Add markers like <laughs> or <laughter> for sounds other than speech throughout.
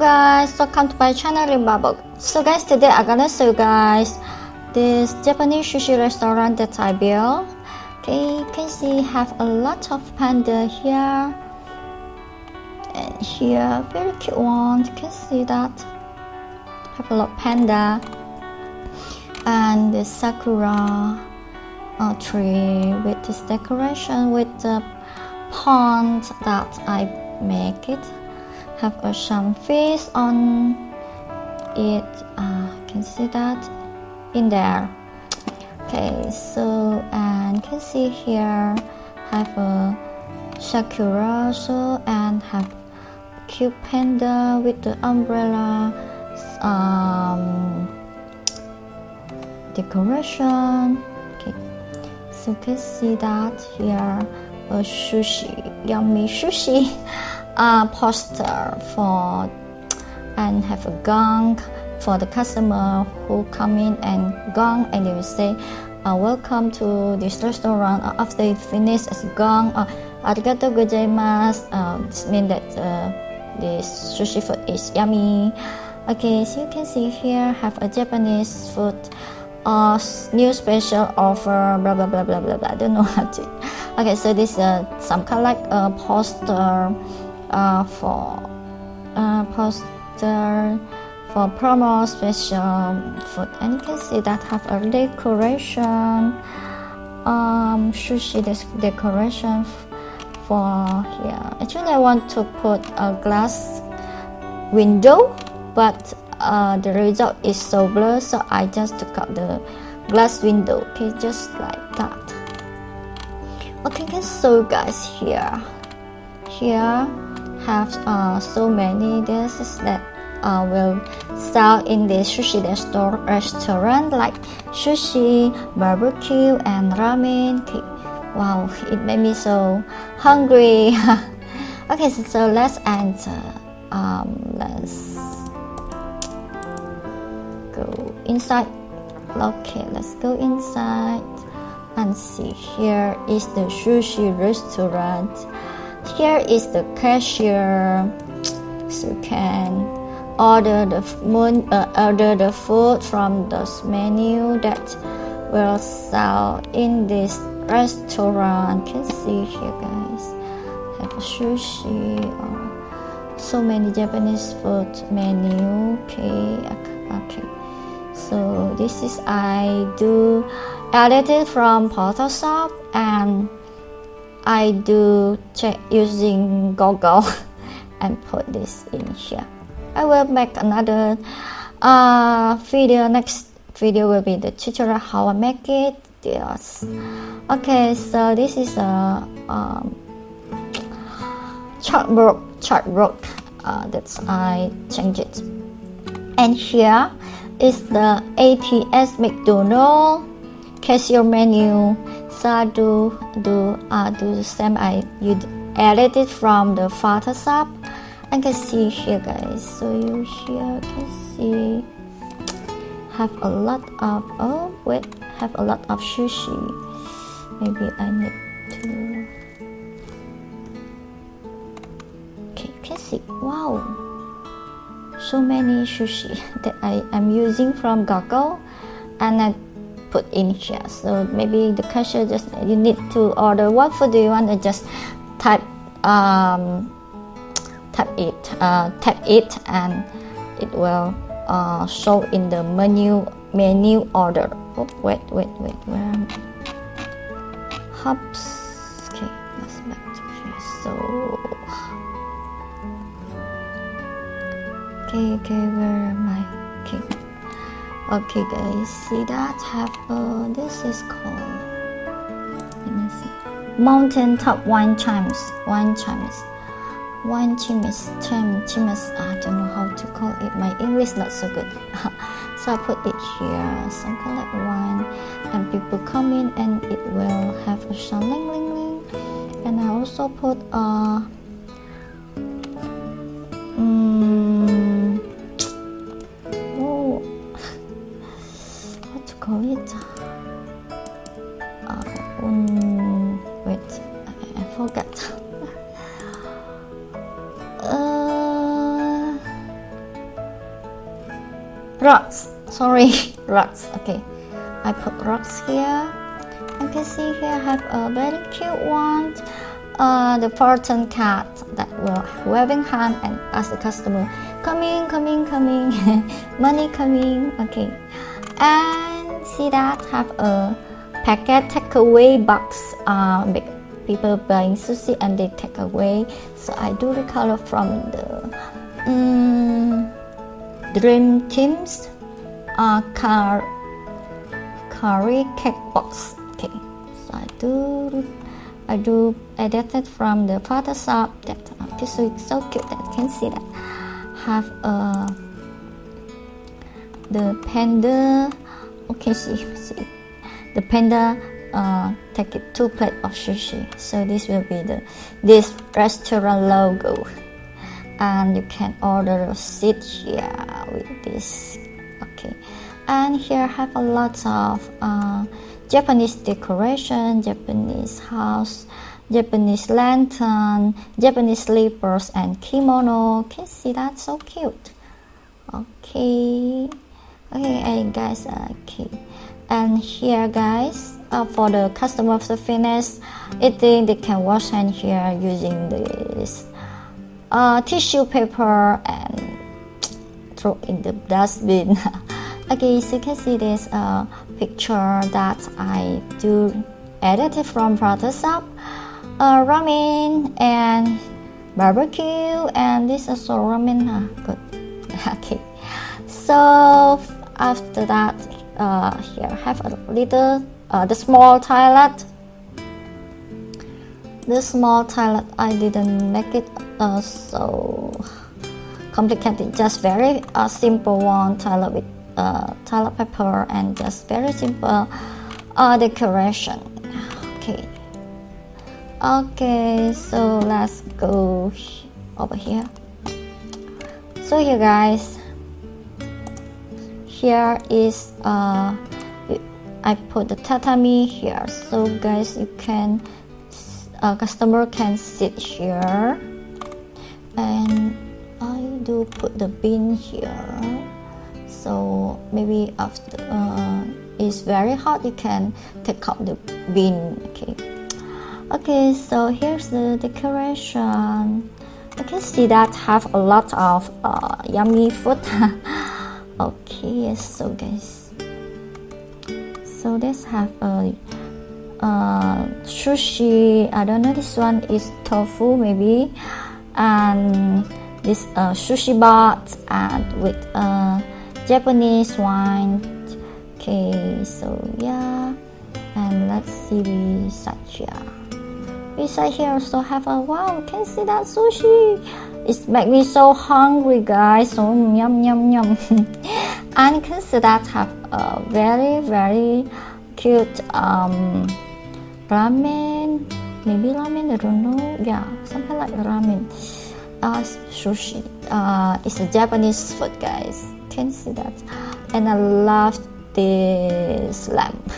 guys, welcome to my channel Rimbabok. So guys, today I'm gonna show you guys this Japanese sushi restaurant that I built. Okay, you can see have a lot of panda here. And here, very cute one. You can see that. Have a lot of panda. And the sakura uh, tree with this decoration with the pond that I make it have a some fish on it. Uh, can see that in there. Okay so and can see here have a sakura also and have cute panda with the umbrella um, decoration. Okay so can see that here a sushi yummy sushi <laughs> uh, poster for and have a gong for the customer who come in and gong and they will say uh, welcome to this restaurant. Uh, after you finish as gong. Uh, arigato gozaimasu. Uh, this means that uh, this sushi food is yummy. Okay so you can see here have a japanese food uh, new special offer blah blah blah blah blah blah. I don't know how to okay so this is uh, some kind of like a poster uh, for uh, poster for promo special food. And you can see that have a decoration um, sushi decoration for here. Actually I want to put a glass window but uh, the result is so blurred so I just took out the glass window. Okay just like that. Okay so guys here. Here have uh, so many dishes that uh, will sell in the sushi restaurant like sushi, barbecue, and ramen. Okay. Wow, it made me so hungry. <laughs> okay, so, so, let's enter. Um, let's go inside. Okay, let's go inside and see. Here is the sushi restaurant here is the cashier. So you can order the moon, uh, order the food from this menu that will sell in this restaurant. You can see here guys. Have sushi or so many Japanese food menu. Okay okay. So this is I do edited from Photoshop and I do check using Google <laughs> and put this in here. I will make another uh, video. Next video will be the tutorial how I make it. Yes. Okay, so this is a um, chartboard. Chartboard uh, that's I change it. And here is the ATS McDonald cashier menu I do uh, do the same. I you edit it from the Photoshop. I can see here guys. So you here can see. Have a lot of oh wait. Have a lot of sushi. Maybe I need to. Okay you can see. Wow. So many sushi <laughs> that I am using from Google. And I put in here. So maybe the cashier just you need to order. What food do you want to just type um, tap it uh, tap it and it will uh, show in the menu menu order. Oh, wait wait wait where? Hops. Okay let's back to here. So okay okay where am okay guys. See that have uh, this is called let me see. Mountain top wine chimes. Wine chimes. Wine chimes. Chim chimes. I don't know how to call it. My English not so good. <laughs> So I put it here. Some collect wine and people come in and it will have a sound ling ling ling. And I also put uh rocks. Sorry <laughs> rocks. Okay. I put rocks here. You can see here I have a very cute one. Uh, the fortune card that will waving hand and ask the customer coming coming coming <laughs> money coming okay. And see that have a packet takeaway box. Uh, people buying sushi and they take away. So I do the color from the um, dream teams uh, car curry cake box. Okay so I do I do edited from the Photoshop that uh, this is so cute that you can see that. Have a uh, the panda okay see see. The panda uh, take it two plate of sushi. So this will be the this restaurant logo and you can order a seat here with this. Okay. And here I have a lot of uh, Japanese decoration Japanese house Japanese lantern Japanese slippers and kimono. Can see that? So cute. Okay. Okay guys okay. And here guys uh, for the customer service I think they can wash hand here using this uh, tissue paper and throw in the dustbin. <laughs> Okay so you can see this uh, picture that I do edited from Photoshop. Uh, ramen and barbecue and this is also ramen uh, good. <laughs> Okay. So after that uh, here have a little uh, the small toilet the small toilet I didn't make it uh, so complicated. Just very uh, simple one toilet with uh, toilet paper and just very simple uh, decoration. Okay. Okay so let's go over here. So here guys here is uh I put the tatami here. So guys you can a customer can sit here. And I do put the bin here. So maybe after uh, it's very hot you can take out the bin okay. Okay so here's the decoration. You can see that have a lot of uh, yummy food. <laughs> Okay so guys. So let's have a uh, sushi I don't know this one is tofu maybe. And this uh, sushi bot and with uh, Japanese wine. Okay so yeah. And let's see beside here beside here also have a wow can see that sushi. It make me so hungry guys. So yum yum yum. <laughs> And can see that have a very very cute um, ramen. Maybe ramen I don't know. Yeah something like ramen. Uh, sushi. Uh, it's a Japanese food guys. Can see that. And I love this lamp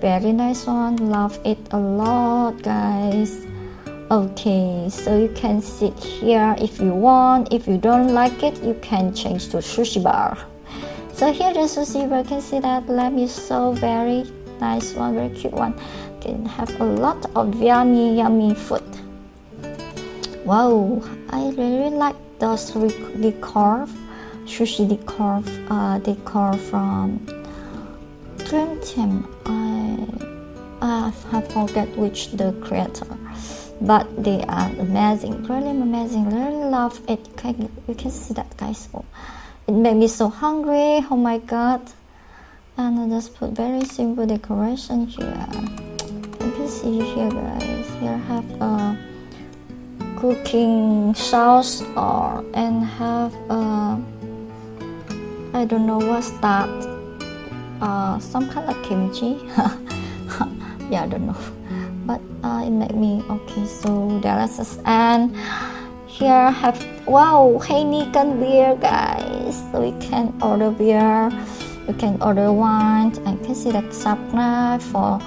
very nice one. Love it a lot guys. Okay so you can sit here if you want. If you don't like it you can change to sushi bar. So here the sushi bar. Can see that lamp is so very nice one very cute one can have a lot of yummy yummy food. Wow i really like those decor sushi decor uh, decor from dream team i i forget which the creator but they are amazing really amazing really love it. You can, you can see that guys? Oh, it made me so hungry. Oh my god. And I just put very simple decoration here see here guys here I have a cooking sauce or and have a I don't know what's that? Uh, some kind of kimchi. <laughs> Yeah I don't know. But uh, it made me okay so delicious and here I have wow Heineken beer guys. So we can order beer. You can order wine. And can see the knife for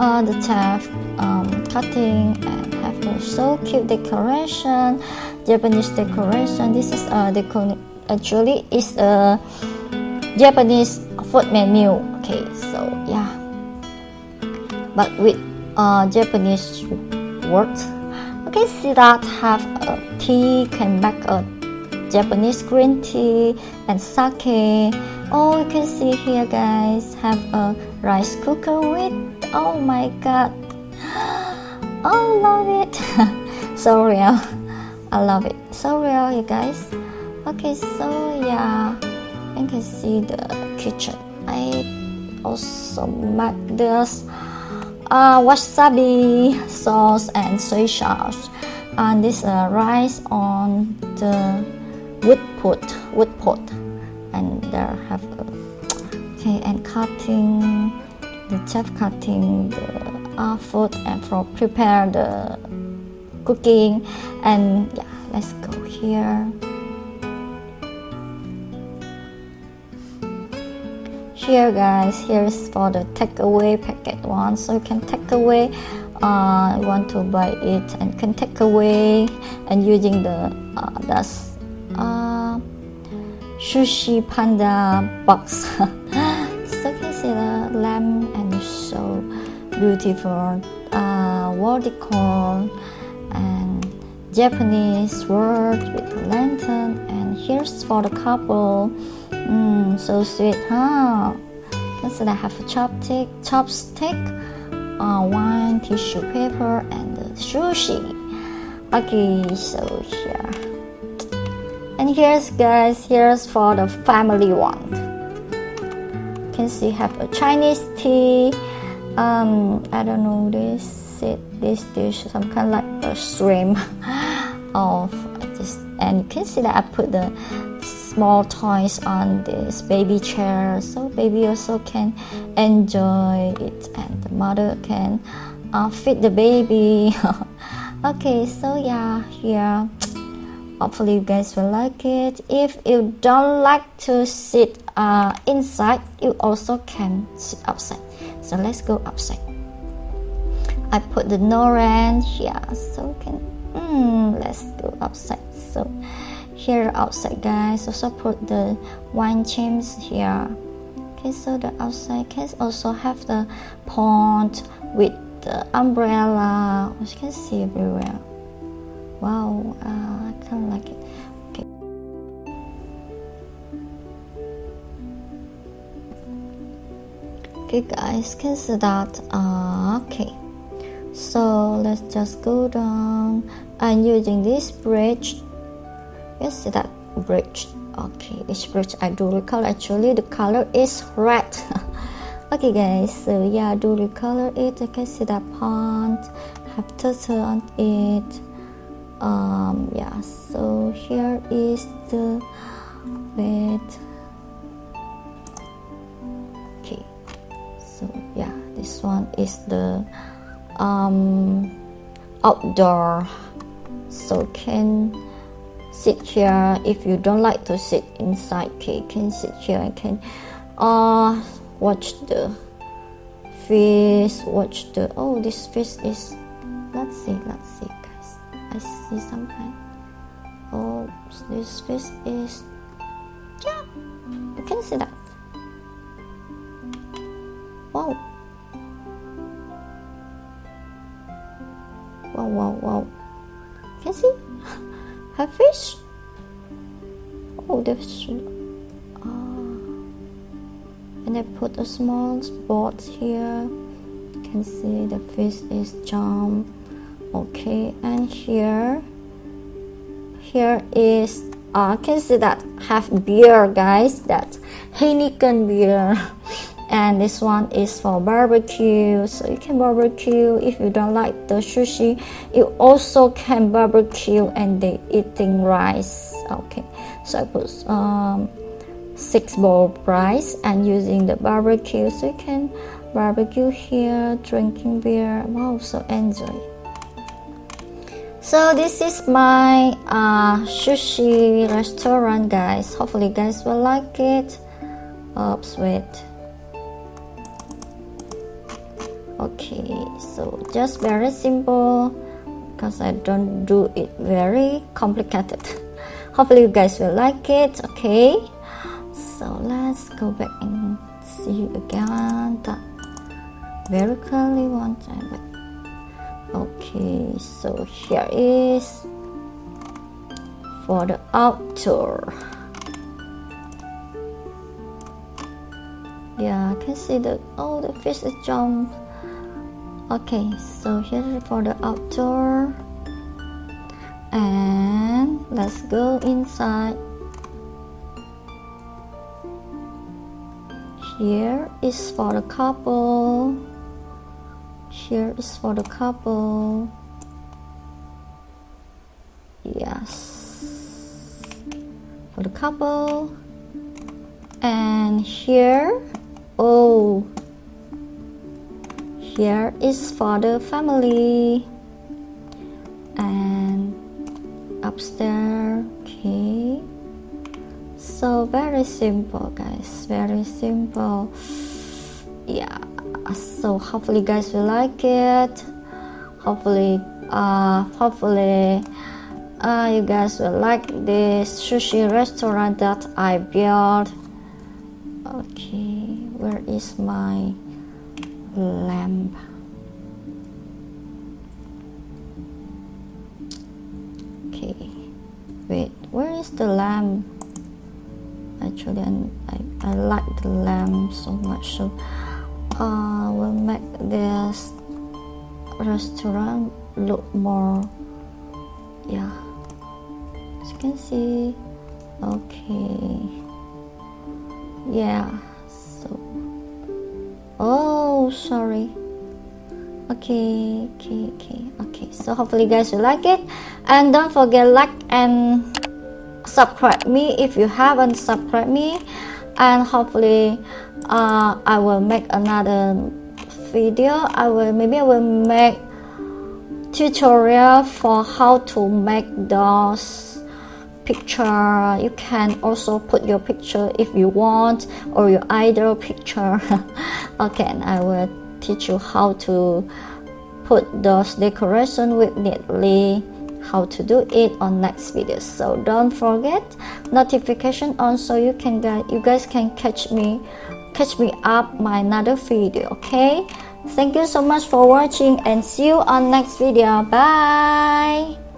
uh, the chef um, cutting and have a so cute decoration Japanese decoration this is a actually is a Japanese food menu. Okay, so yeah, but with uh, Japanese words. Okay, see that have a tea can make a Japanese green tea and sake. Oh, you can see here, guys, have a rice cooker with. Oh my god, oh love it, so real. I love it, <laughs> so real, you guys. Okay, so yeah, you can see the kitchen. I also make this uh, wasabi sauce and soy sauce and this uh, rice on the wood pot wood pot and there have a, okay and cutting the chef cutting the uh, food and for prepare the cooking. And yeah let's go here. Here guys here's for the takeaway packet one. So you can take away uh, want to buy it and can take away and using the uh, that's uh, sushi panda box <laughs> lamp and so beautiful uh, wall and Japanese word with lantern and here's for the couple Mm, so sweet, huh? Next, I have a chopstick, chopstick, uh, one tissue paper, and sushi. Okay, so here. And here's guys, here's for the family one. You see have a Chinese tea. Um, I don't know this it this dish some kind of like a shrimp <laughs> of just and you can see that I put the small toys on this baby chair so baby also can enjoy it and the mother can uh, feed the baby <laughs> okay so yeah here hopefully you guys will like it. If you don't like to sit uh, inside you also can sit outside. So let's go outside. I put the noran here so can mm, let's go outside. So here outside guys. Also put the wine chimes here. Okay so the outside can also have the pond with the umbrella. As you can see everywhere wow uh, I of like it. Okay. Okay guys can see that. Uh, okay. So let's just go down. And using this bridge. Yes that bridge. Okay this bridge I do recall actually the color is red. <laughs> Okay guys so yeah I do recolor it. You can see that pond. Have turtle on it um yeah so here is the bed. Okay so yeah this one is the um outdoor. So can sit here. If you don't like to sit inside okay can sit here and can uh watch the fish watch the oh this fish is let's see let's see i see some kind oh this fish is yeah you can see that wow wow wow wow can see <laughs> a fish? Oh, there's. Ah. And I put a small spot here. You can see the fish is jump. Okay, and here, here is. Uh, can see that have beer, guys. That's Heineken beer. <laughs> and this one is for barbecue so you can barbecue if you don't like the sushi you also can barbecue and they eating rice okay so i put um, six bowl rice and using the barbecue so you can barbecue here drinking beer wow so enjoy so this is my uh, sushi restaurant guys. Hopefully you guys will like it. Oops wait. Okay so just very simple because I don't do it very complicated. <laughs> Hopefully you guys will like it okay? So let's go back and see you again very clearly one time okay so here is for the outdoor. Yeah I can see that oh the fish is jump. Okay so here for the outdoor. And let's go inside. Here is for the couple here is for the couple. Yes. For the couple. And here oh here is for the family. And upstairs okay. So very simple guys. Very simple. Yeah so hopefully guys will like it. Hopefully uh hopefully uh, you guys will like this sushi restaurant that I built. Okay where is my lamp? Okay wait where is the lamp? Actually I, I, I like the lamp so much so uh, will make this restaurant look more yeah. As you can see okay. Yeah so oh sorry. Okay okay okay okay. So hopefully you guys will like it. And don't forget like and subscribe me if you haven't subscribed me and hopefully uh, I will make another video. I will maybe I will make tutorial for how to make those picture. You can also put your picture if you want or your idol picture. <laughs> Okay and I will teach you how to put those decoration with neatly how to do it on next video so don't forget notification on so you can get you guys can catch me catch me up my another video okay? Thank you so much for watching and see you on next video. Bye